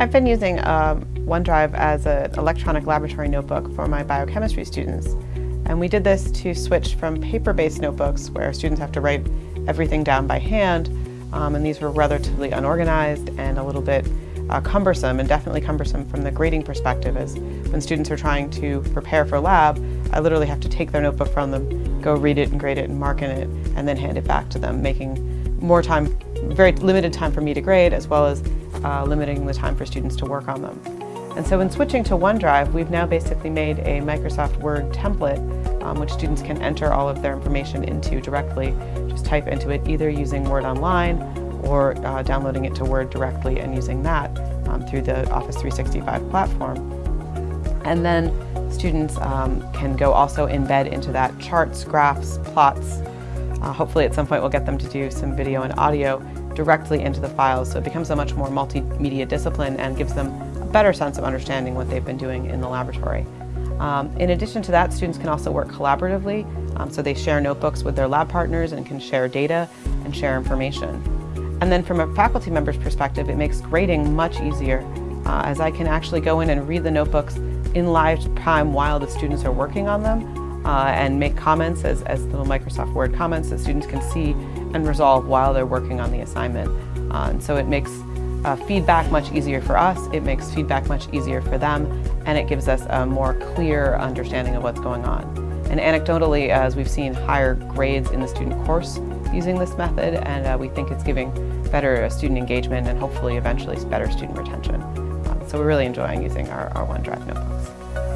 I've been using um, OneDrive as an electronic laboratory notebook for my biochemistry students. And we did this to switch from paper-based notebooks where students have to write everything down by hand. Um, and these were relatively unorganized and a little bit uh, cumbersome and definitely cumbersome from the grading perspective as when students are trying to prepare for lab, I literally have to take their notebook from them, go read it and grade it and mark in it, and then hand it back to them, making more time, very limited time for me to grade as well as uh, limiting the time for students to work on them. And so in switching to OneDrive, we've now basically made a Microsoft Word template um, which students can enter all of their information into directly. Just type into it either using Word Online or uh, downloading it to Word directly and using that um, through the Office 365 platform. And then students um, can go also embed into that charts, graphs, plots. Uh, hopefully at some point we'll get them to do some video and audio directly into the files so it becomes a much more multimedia discipline and gives them a better sense of understanding what they've been doing in the laboratory. Um, in addition to that, students can also work collaboratively, um, so they share notebooks with their lab partners and can share data and share information. And then from a faculty member's perspective, it makes grading much easier uh, as I can actually go in and read the notebooks in live time while the students are working on them uh, and make comments as, as little Microsoft Word comments that students can see and resolve while they're working on the assignment. Uh, and so it makes uh, feedback much easier for us, it makes feedback much easier for them, and it gives us a more clear understanding of what's going on. And anecdotally, as we've seen higher grades in the student course using this method, and uh, we think it's giving better student engagement and hopefully eventually better student retention. Um, so we're really enjoying using our, our OneDrive notebook.